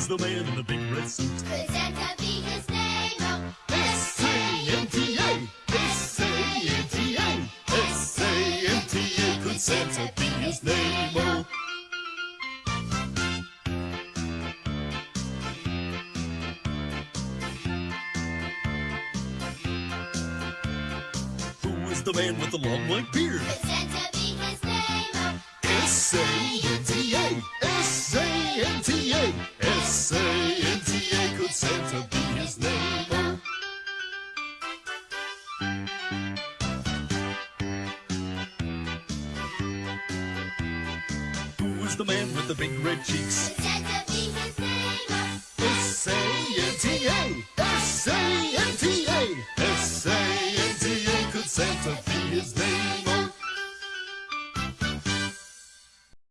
Who's the man in the big red suit? Could Santa be his name? Oh, S-A-N-T-A, S-A-N-T-A, S-A-N-T-A. Could Santa be his name? Oh. oh. Who is the man with the long white beard? could Santa be S-A-N-T-A, S-A-N-T-A. Could Santa be his name? Oh. Who's the man with the big red cheeks? Santa be his name? S-A-N-T-A, S-A-N-T-A, S-A-N-T-A. Could Santa be his name?